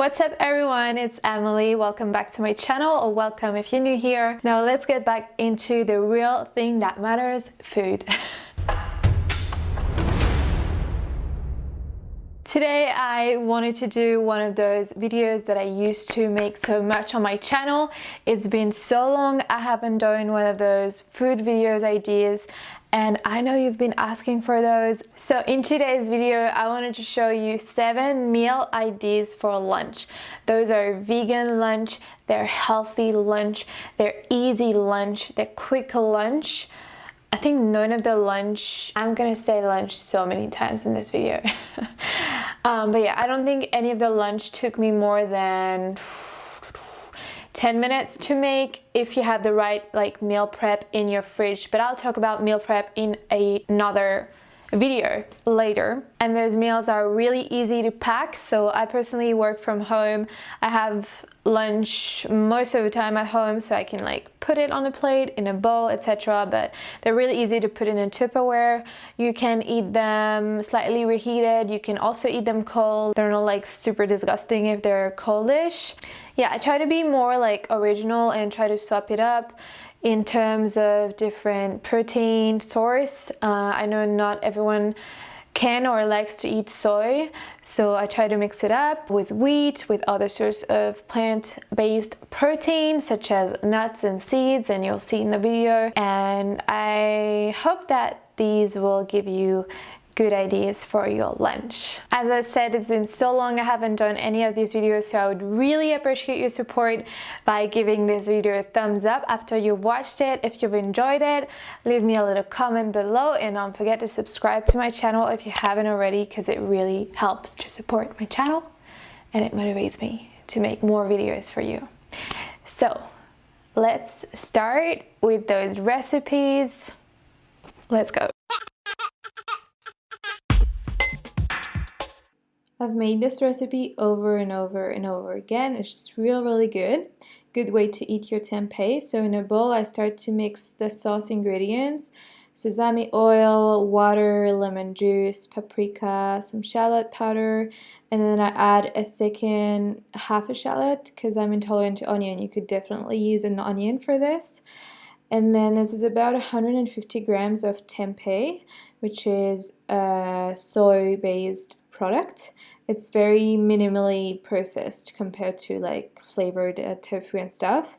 What's up everyone, it's Emily. Welcome back to my channel or welcome if you're new here. Now let's get back into the real thing that matters, food. Today I wanted to do one of those videos that I used to make so much on my channel. It's been so long I haven't done one of those food videos ideas and I know you've been asking for those. So in today's video, I wanted to show you seven meal ideas for lunch. Those are vegan lunch, they're healthy lunch, they're easy lunch, they're quick lunch. I think none of the lunch, I'm gonna say lunch so many times in this video. um, but yeah, I don't think any of the lunch took me more than 10 minutes to make if you have the right like meal prep in your fridge. But I'll talk about meal prep in another video later. And those meals are really easy to pack. So I personally work from home. I have lunch most of the time at home so I can like put it on a plate in a bowl etc but they're really easy to put in a Tupperware. You can eat them slightly reheated. You can also eat them cold. They're not like super disgusting if they're coldish. Yeah I try to be more like original and try to swap it up in terms of different protein source. Uh, I know not everyone can or likes to eat soy so I try to mix it up with wheat with other sorts of plant-based protein such as nuts and seeds and you'll see in the video and I hope that these will give you good ideas for your lunch. As I said, it's been so long I haven't done any of these videos, so I would really appreciate your support by giving this video a thumbs up after you've watched it. If you've enjoyed it, leave me a little comment below and don't forget to subscribe to my channel if you haven't already because it really helps to support my channel and it motivates me to make more videos for you. So let's start with those recipes. Let's go. I've made this recipe over and over and over again. It's just real, really good. Good way to eat your tempeh. So in a bowl, I start to mix the sauce ingredients. Sesame oil, water, lemon juice, paprika, some shallot powder, and then I add a second half a shallot because I'm intolerant to onion. You could definitely use an onion for this. And then this is about 150 grams of tempeh, which is a soy-based product. It's very minimally processed compared to like flavored uh, tofu and stuff.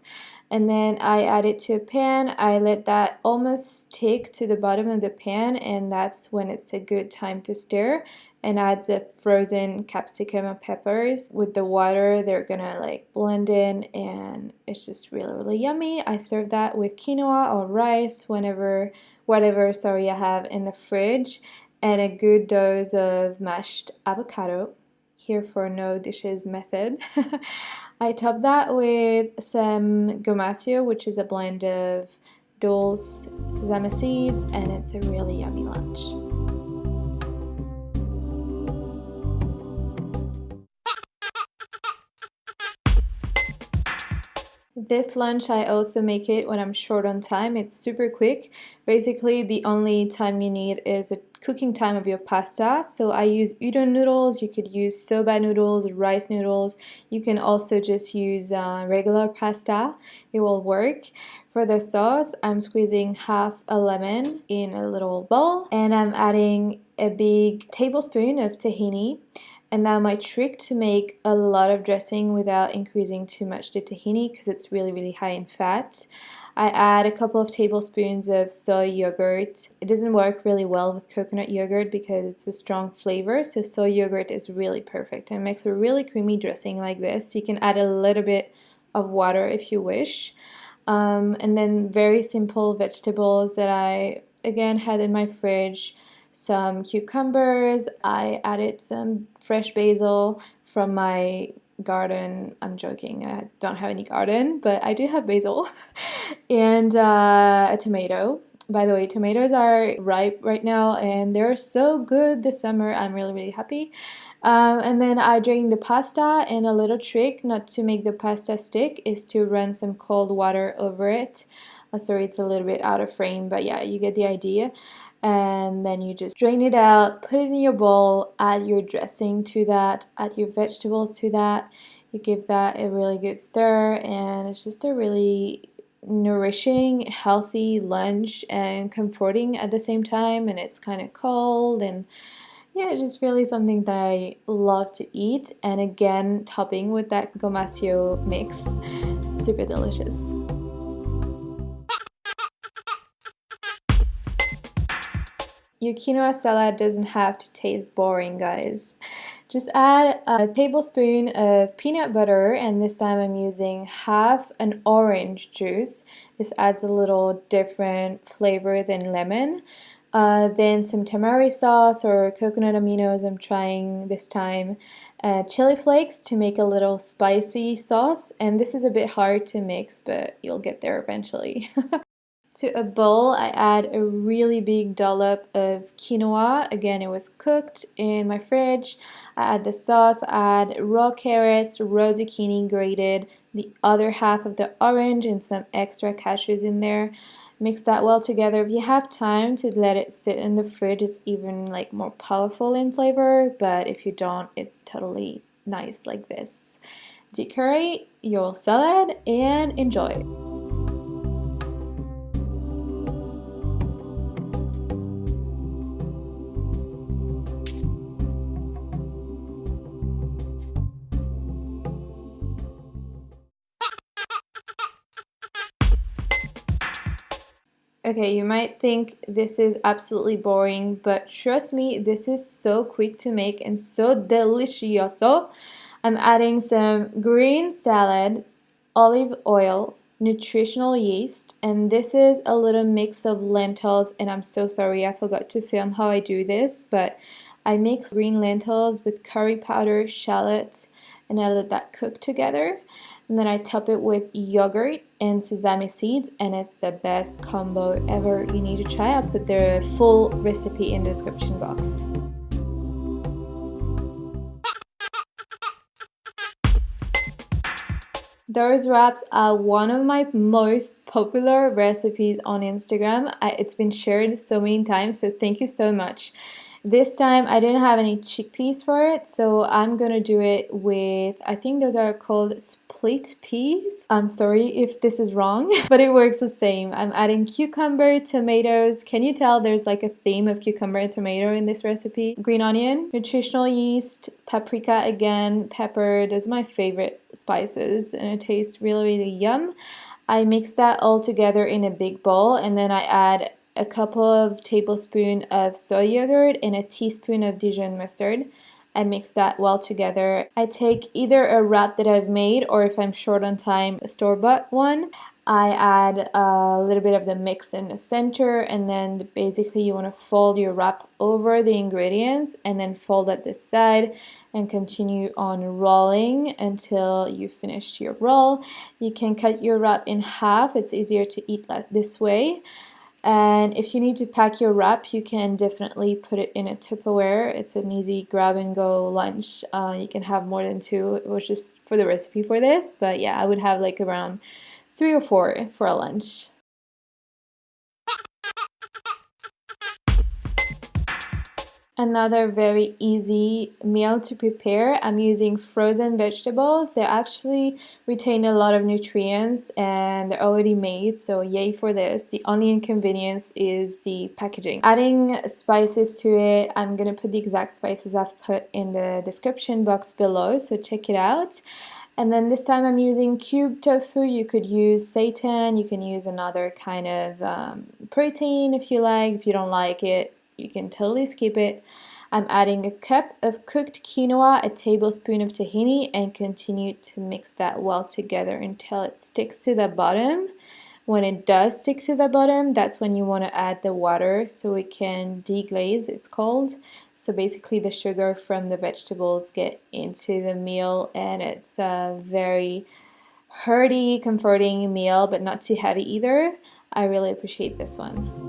And then I add it to a pan. I let that almost stick to the bottom of the pan and that's when it's a good time to stir and add the frozen capsicum and peppers with the water they're gonna like blend in and it's just really really yummy I serve that with quinoa or rice whenever whatever sorry I have in the fridge and a good dose of mashed avocado here for no dishes method. I top that with some gomasio which is a blend of dulse sesame seeds and it's a really yummy lunch. This lunch I also make it when I'm short on time. It's super quick. Basically the only time you need is the cooking time of your pasta. So I use udon noodles, you could use soba noodles, rice noodles. You can also just use uh, regular pasta. It will work. For the sauce, I'm squeezing half a lemon in a little bowl and I'm adding a big tablespoon of tahini and now my trick to make a lot of dressing without increasing too much the tahini because it's really really high in fat. I add a couple of tablespoons of soy yogurt. It doesn't work really well with coconut yogurt because it's a strong flavor so soy yogurt is really perfect and makes a really creamy dressing like this. You can add a little bit of water if you wish. Um, and then very simple vegetables that I again had in my fridge some cucumbers. I added some fresh basil from my garden. I'm joking, I don't have any garden, but I do have basil. and uh, a tomato. By the way, tomatoes are ripe right now and they're so good this summer. I'm really, really happy. Um, and then I drain the pasta and a little trick not to make the pasta stick is to run some cold water over it. Uh, sorry, it's a little bit out of frame, but yeah, you get the idea. and then you just drain it out, put it in your bowl, add your dressing to that, add your vegetables to that. You give that a really good stir and it's just a really nourishing, healthy lunch and comforting at the same time and it's kind of cold and yeah, just really something that I love to eat and again topping with that gomasio mix, super delicious. Your quinoa salad doesn't have to taste boring, guys. Just add a tablespoon of peanut butter and this time I'm using half an orange juice. This adds a little different flavor than lemon. Uh, then some tamari sauce or coconut aminos I'm trying this time. Uh, chili flakes to make a little spicy sauce and this is a bit hard to mix but you'll get there eventually. To a bowl, I add a really big dollop of quinoa. Again, it was cooked in my fridge. I add the sauce, I add raw carrots, raw zucchini grated, the other half of the orange and some extra cashews in there. Mix that well together. If you have time to let it sit in the fridge, it's even like more powerful in flavor, but if you don't, it's totally nice like this. Decorate your salad and enjoy. Okay, you might think this is absolutely boring, but trust me, this is so quick to make and so delicioso. I'm adding some green salad, olive oil, nutritional yeast, and this is a little mix of lentils, and I'm so sorry I forgot to film how I do this, but I mix green lentils with curry powder, shallot, and I let that cook together and then I top it with yogurt and sesame seeds and it's the best combo ever you need to try I'll put the full recipe in the description box Those wraps are one of my most popular recipes on Instagram. It's been shared so many times, so thank you so much. This time I didn't have any chickpeas for it, so I'm gonna do it with, I think those are called split peas. I'm sorry if this is wrong, but it works the same. I'm adding cucumber, tomatoes. Can you tell there's like a theme of cucumber and tomato in this recipe? Green onion, nutritional yeast, paprika again, pepper. Those are my favorite spices and it tastes really, really yum. I mix that all together in a big bowl and then I add a couple of tablespoons of soy yogurt and a teaspoon of Dijon mustard. I mix that well together. I take either a wrap that I've made or if I'm short on time, a store-bought one. I add a little bit of the mix in the center and then basically you want to fold your wrap over the ingredients and then fold at the side and continue on rolling until you finish your roll. You can cut your wrap in half. It's easier to eat like this way. And if you need to pack your wrap, you can definitely put it in a Tupperware. It's an easy grab and go lunch. Uh, you can have more than two. It was just for the recipe for this. But yeah, I would have like around three or four for a lunch. Another very easy meal to prepare. I'm using frozen vegetables. They actually retain a lot of nutrients and they're already made, so yay for this. The only inconvenience is the packaging. Adding spices to it, I'm gonna put the exact spices I've put in the description box below, so check it out. And then this time I'm using cube tofu. You could use seitan, you can use another kind of um, protein if you like. If you don't like it, you can totally skip it. I'm adding a cup of cooked quinoa, a tablespoon of tahini, and continue to mix that well together until it sticks to the bottom. When it does stick to the bottom, that's when you want to add the water so it can deglaze, it's called. So basically the sugar from the vegetables get into the meal and it's a very hearty, comforting meal, but not too heavy either. I really appreciate this one.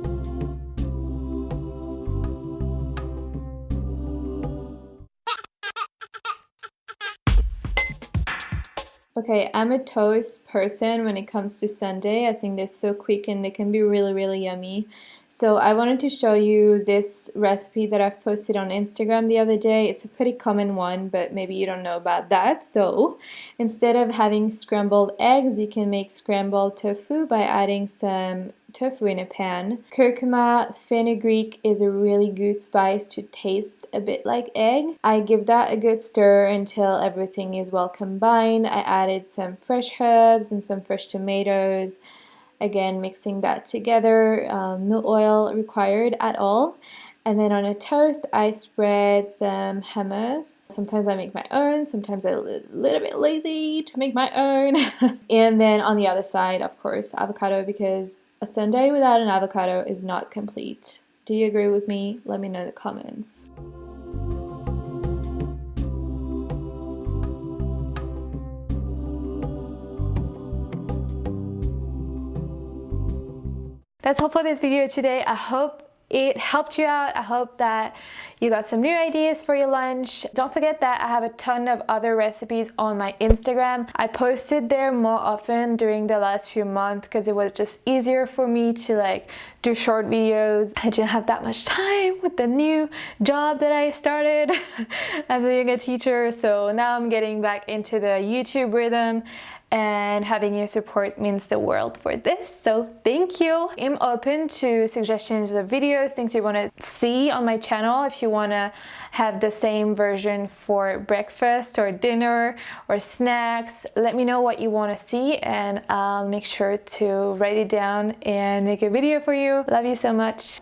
Okay, I'm a toast person when it comes to Sunday. I think they're so quick and they can be really, really yummy. So I wanted to show you this recipe that I've posted on Instagram the other day. It's a pretty common one, but maybe you don't know about that. So instead of having scrambled eggs, you can make scrambled tofu by adding some tofu in a pan. Curcuma fenugreek is a really good spice to taste a bit like egg. I give that a good stir until everything is well combined. I added some fresh herbs and some fresh tomatoes. Again, mixing that together, um, no oil required at all. And then on a toast, I spread some hummus. Sometimes I make my own, sometimes I'm a little bit lazy to make my own. and then on the other side, of course, avocado because a Sunday without an avocado is not complete. Do you agree with me? Let me know in the comments. That's all for this video today. I hope it helped you out. I hope that you got some new ideas for your lunch. Don't forget that I have a ton of other recipes on my Instagram. I posted there more often during the last few months because it was just easier for me to like do short videos. I didn't have that much time with the new job that I started as a yoga teacher. So now I'm getting back into the YouTube rhythm and having your support means the world for this. So thank you. I'm open to suggestions of videos things you want to see on my channel. If you want to have the same version for breakfast or dinner or snacks let me know what you want to see and i'll make sure to write it down and make a video for you. Love you so much